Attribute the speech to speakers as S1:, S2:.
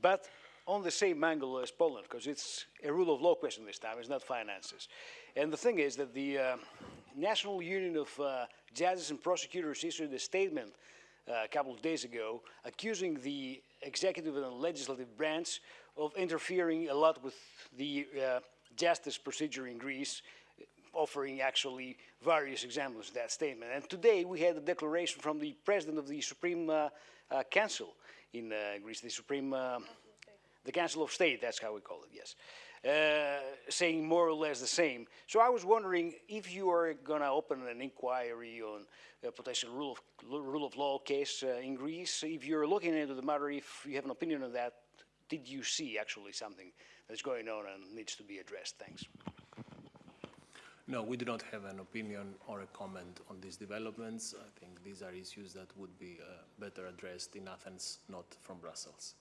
S1: but on the same angle as Poland, because it's a rule of law question this time, it's not finances. And the thing is that the uh, National Union of uh, Judges and Prosecutors issued a statement uh, a couple of days ago accusing the executive and legislative branch of interfering a lot with the uh, justice procedure in Greece, offering actually various examples of that statement. And today we had a declaration from the president of the Supreme uh, uh, Council in uh, Greece, the Supreme, the Council of State, that's how we call it, yes, uh, saying more or less the same. So I was wondering if you are going to open an inquiry on a potential rule of, rule of law case uh, in Greece, if you're looking into the matter, if you have an opinion on that, did you see actually something that's going on and needs to be addressed? Thanks.
S2: No, we do not have an opinion or a comment on these developments. I think these are issues that would be uh, better addressed in Athens, not from Brussels.